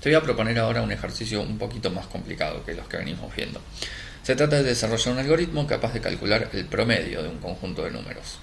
Te voy a proponer ahora un ejercicio un poquito más complicado que los que venimos viendo. Se trata de desarrollar un algoritmo capaz de calcular el promedio de un conjunto de números.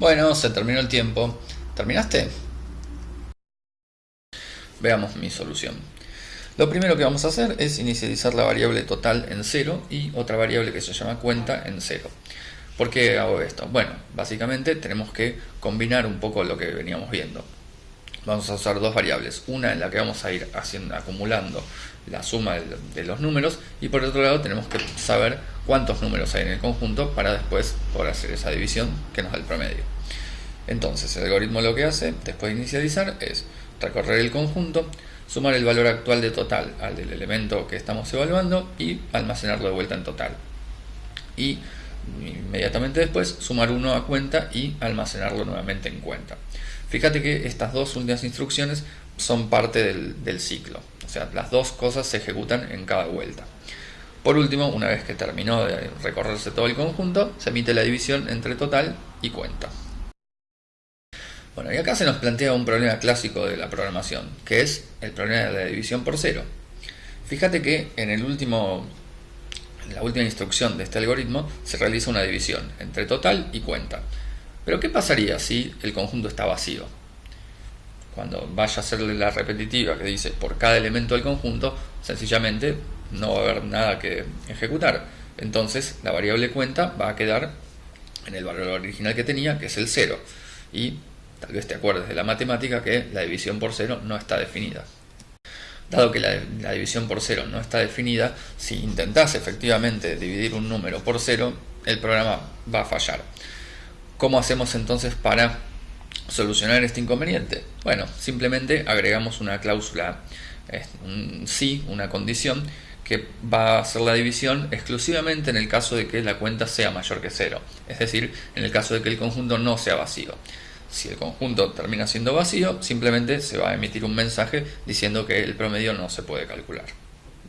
Bueno, se terminó el tiempo. ¿Terminaste? Veamos mi solución. Lo primero que vamos a hacer es inicializar la variable total en 0 y otra variable que se llama cuenta en 0. ¿Por qué hago esto? Bueno, básicamente tenemos que combinar un poco lo que veníamos viendo. Vamos a usar dos variables, una en la que vamos a ir haciendo, acumulando la suma de, los números y por otro lado tenemos que saber cuántos números hay en el conjunto para después poder hacer esa división que nos da el promedio. Entonces el algoritmo lo que hace después de inicializar es recorrer el conjunto, sumar el valor actual de total al del elemento que estamos evaluando y almacenarlo de vuelta en total. Y inmediatamente después sumar uno a cuenta y almacenarlo nuevamente en cuenta. Fíjate que estas dos últimas instrucciones son parte del, del ciclo, o sea, las dos cosas se ejecutan en cada vuelta. Por último, una vez que terminó de recorrerse todo el conjunto, se emite la división entre total y cuenta. Bueno, y acá se nos plantea un problema clásico de la programación, que es el problema de la división por cero. Fíjate que en, el último, la última instrucción de este algoritmo se realiza una división entre total y cuenta. Pero ¿qué pasaría si el conjunto está vacío? Cuando vaya a hacerle la repetitiva que dice por cada elemento del conjunto, sencillamente no va a haber nada que ejecutar. Entonces la variable cuenta va a quedar en el valor original que tenía, que es el 0. Y Tal vez te acuerdes de la matemática que la división por cero no está definida. Dado que la, división por cero no está definida, si intentás efectivamente dividir un número por cero, el programa va a fallar. ¿Cómo hacemos entonces para solucionar este inconveniente? Bueno, simplemente agregamos una cláusula, un sí, una condición, que va a hacer la división exclusivamente en el caso de que la cuenta sea mayor que cero, es decir, en el caso de que el conjunto no sea vacío. Si el conjunto termina siendo vacío, simplemente se va a emitir un mensaje diciendo que el promedio no se puede calcular.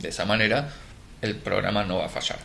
De esa manera, el programa no va a fallar.